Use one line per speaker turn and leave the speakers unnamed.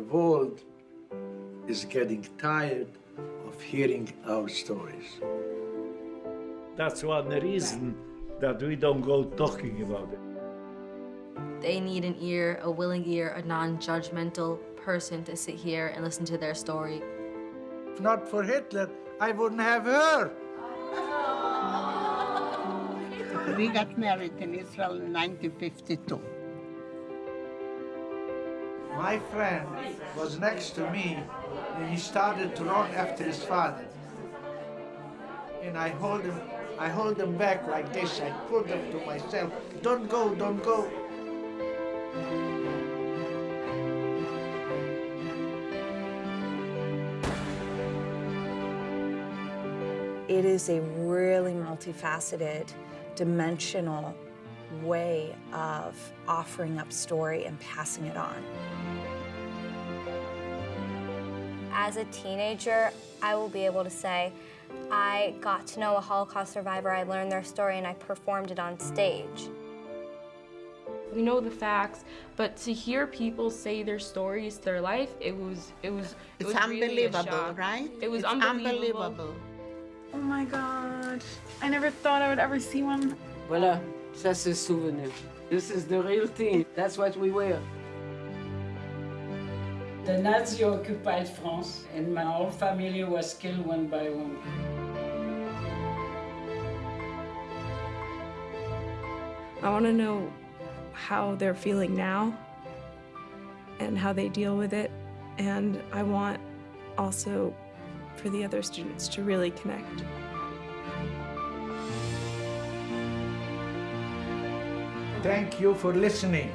world is getting tired of hearing our stories.
That's one reason that we don't go talking about it.
They need an ear, a willing ear, a non-judgmental person to sit here and listen to their story.
If not for Hitler, I wouldn't have her.
We got married in Israel in 1952.
My friend was next to me and he started to run after his father. And I hold him, I hold him back like this. I pulled him to myself. Don't go, don't go.
It is a really multifaceted, dimensional way of offering up story and passing it on.
As a teenager, I will be able to say, I got to know a Holocaust survivor, I learned their story, and I performed it on stage.
We know the facts, but to hear people say their stories, their life, it was it was it
It's
was really a
unbelievable,
shock.
right?
It was
It's
unbelievable.
unbelievable.
Oh my god. I never thought I would ever see one.
Voilà, ça c'est souvenir. This is the real thing. That's what we wear. The Nazi occupied France, and my whole family was killed one by one.
I want to know how they're feeling now and how they deal with it. And I want also for the other students to really connect.
Thank you for listening.